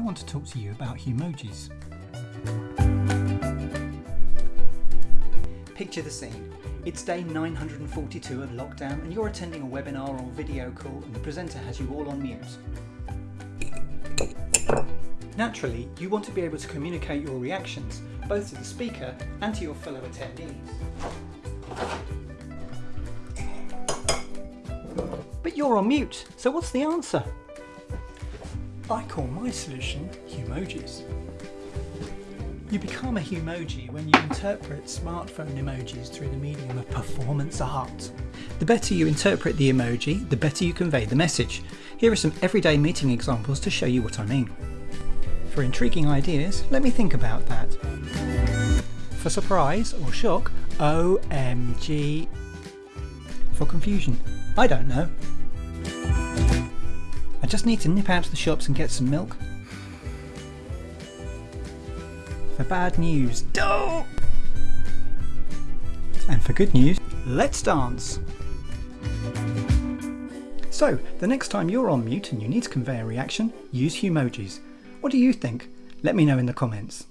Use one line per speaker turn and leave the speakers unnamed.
want to talk to you about Humojis. Picture the scene. It's day 942 of lockdown and you're attending a webinar or video call and the presenter has you all on mute. Naturally, you want to be able to communicate your reactions, both to the speaker and to your fellow attendees. But you're on mute, so what's the answer? I call my solution Humojis. You become a Humoji when you interpret smartphone emojis through the medium of performance art. The better you interpret the emoji, the better you convey the message. Here are some everyday meeting examples to show you what I mean. For intriguing ideas, let me think about that. For surprise or shock, OMG. For confusion, I don't know. I just need to nip out to the shops and get some milk. For bad news, don't! And for good news, let's dance! So, the next time you're on mute and you need to convey a reaction, use Humojis. What do you think? Let me know in the comments.